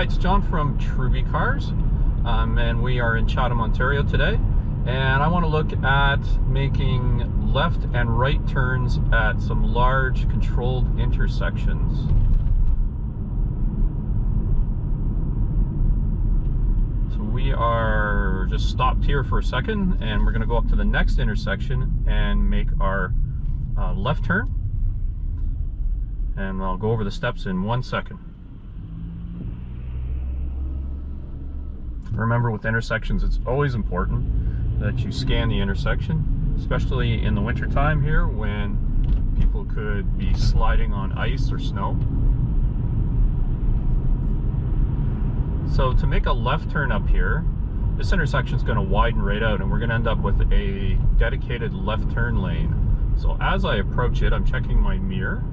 Hi, it's John from Truby Cars, um, and we are in Chatham, Ontario today. And I want to look at making left and right turns at some large controlled intersections. So we are just stopped here for a second, and we're going to go up to the next intersection and make our uh, left turn. And I'll go over the steps in one second. Remember with intersections, it's always important that you scan the intersection, especially in the winter time here when people could be sliding on ice or snow. So to make a left turn up here, this intersection is going to widen right out and we're going to end up with a dedicated left turn lane. So as I approach it, I'm checking my mirror.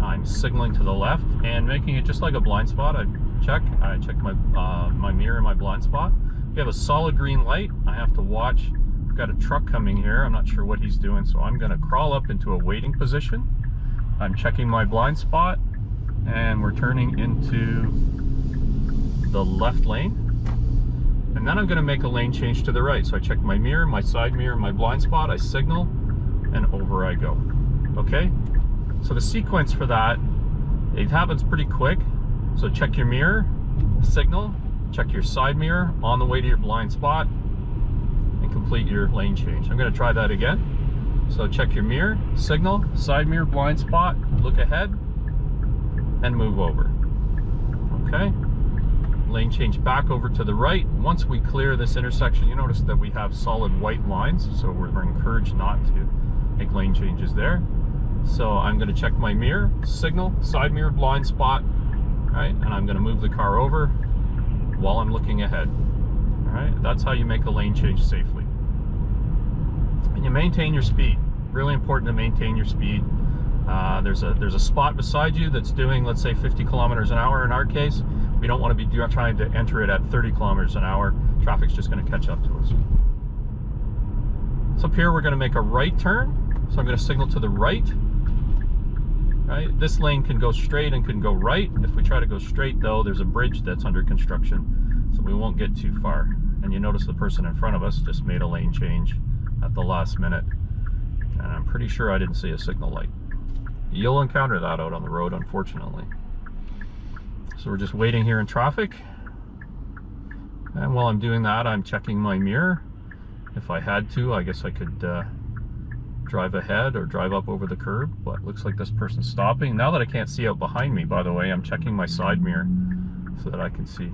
I'm signaling to the left and making it just like a blind spot. I check. I check my uh, my mirror and my blind spot. We have a solid green light. I have to watch. We've got a truck coming here. I'm not sure what he's doing, so I'm going to crawl up into a waiting position. I'm checking my blind spot, and we're turning into the left lane. And then I'm going to make a lane change to the right. So I check my mirror, my side mirror, my blind spot. I signal, and over I go. Okay? So the sequence for that, it happens pretty quick. So check your mirror, signal, check your side mirror on the way to your blind spot, and complete your lane change. I'm gonna try that again. So check your mirror, signal, side mirror, blind spot, look ahead, and move over. Okay? Lane change back over to the right. Once we clear this intersection, you notice that we have solid white lines, so we're encouraged not to make lane changes there. So I'm gonna check my mirror, signal, side mirror, blind spot, right? And I'm gonna move the car over while I'm looking ahead. All right, that's how you make a lane change safely. And you maintain your speed. Really important to maintain your speed. Uh, there's a there's a spot beside you that's doing, let's say, 50 kilometers an hour in our case. We don't want to be trying to enter it at 30 kilometers an hour. Traffic's just going to catch up to us. So up here, we're going to make a right turn. So I'm going to signal to the right right? This lane can go straight and can go right. If we try to go straight though, there's a bridge that's under construction, so we won't get too far. And you notice the person in front of us just made a lane change at the last minute. And I'm pretty sure I didn't see a signal light. You'll encounter that out on the road, unfortunately. So we're just waiting here in traffic. And while I'm doing that, I'm checking my mirror. If I had to, I guess I could uh, drive ahead or drive up over the curb, but looks like this person's stopping. Now that I can't see out behind me, by the way, I'm checking my side mirror so that I can see.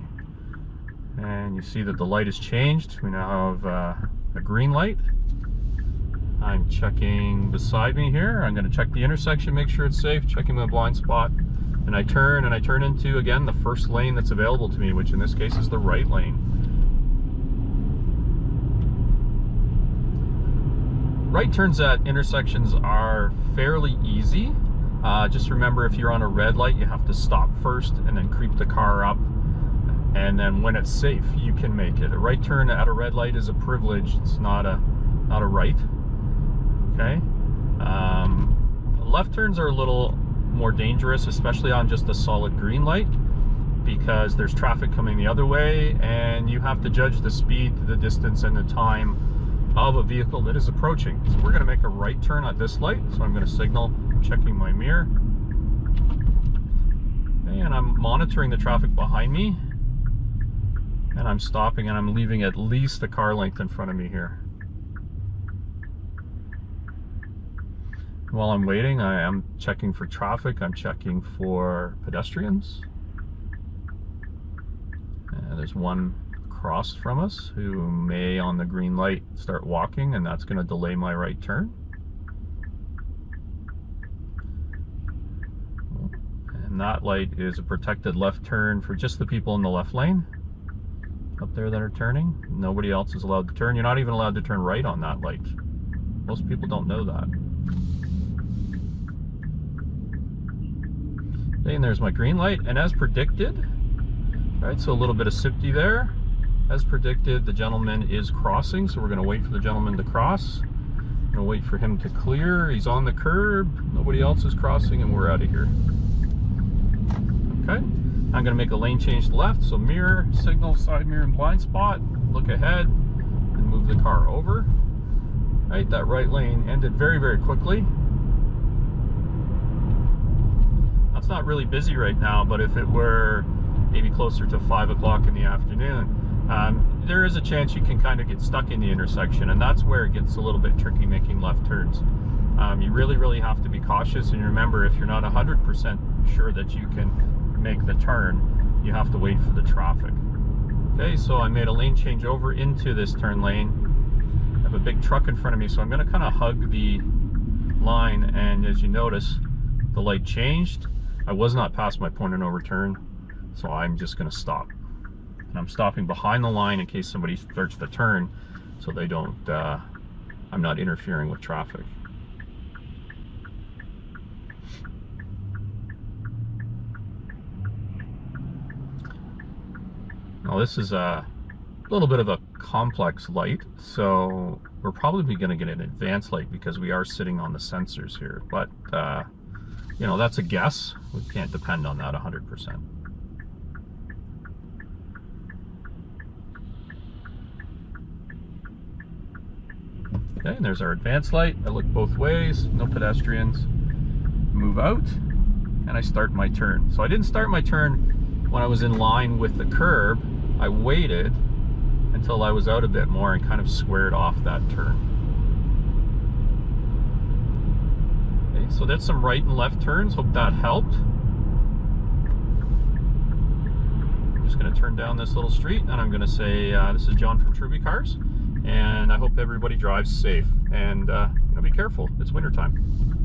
And you see that the light has changed. We now have uh, a green light. I'm checking beside me here. I'm gonna check the intersection, make sure it's safe, checking my blind spot. And I turn and I turn into, again, the first lane that's available to me, which in this case is the right lane. Right turns at intersections are fairly easy. Uh, just remember if you're on a red light, you have to stop first and then creep the car up. And then when it's safe, you can make it. A right turn at a red light is a privilege. It's not a, not a right. Okay. Um, left turns are a little more dangerous, especially on just a solid green light because there's traffic coming the other way and you have to judge the speed, the distance, and the time of a vehicle that is approaching. So we're going to make a right turn at this light. So I'm going to signal, checking my mirror. And I'm monitoring the traffic behind me. And I'm stopping and I'm leaving at least a car length in front of me here. While I'm waiting, I am checking for traffic. I'm checking for pedestrians. Uh, there's one across from us who may on the green light start walking and that's going to delay my right turn. And that light is a protected left turn for just the people in the left lane up there that are turning. Nobody else is allowed to turn. You're not even allowed to turn right on that light. Most people don't know that. And there's my green light. And as predicted, right, so a little bit of safety there. As predicted, the gentleman is crossing, so we're going to wait for the gentleman to cross. Going to wait for him to clear. He's on the curb. Nobody else is crossing, and we're out of here. Okay. I'm gonna make a lane change left, so mirror, signal, side mirror, and blind spot, look ahead, and move the car over. Right, that right lane ended very, very quickly. That's not really busy right now, but if it were maybe closer to five o'clock in the afternoon, um, there is a chance you can kind of get stuck in the intersection, and that's where it gets a little bit tricky making left turns. Um, you really, really have to be cautious, and remember, if you're not 100% sure that you can make the turn, you have to wait for the traffic. Okay, so I made a lane change over into this turn lane. I have a big truck in front of me, so I'm going to kind of hug the line, and as you notice, the light changed. I was not past my point of no return, so I'm just going to stop. And I'm stopping behind the line in case somebody starts to turn, so they don't, uh, I'm not interfering with traffic. Now this is a little bit of a complex light, so we're probably going to get an advanced light because we are sitting on the sensors here. But, uh, you know, that's a guess. We can't depend on that 100%. Okay, and there's our advanced light. I look both ways, no pedestrians. Move out, and I start my turn. So I didn't start my turn when I was in line with the curb. I waited until I was out a bit more and kind of squared off that turn. Okay, so that's some right and left turns. Hope that helped. I'm just going to turn down this little street and I'm going to say, uh, this is John from Truby Cars and I hope everybody drives safe and uh, you know, be careful. It's wintertime.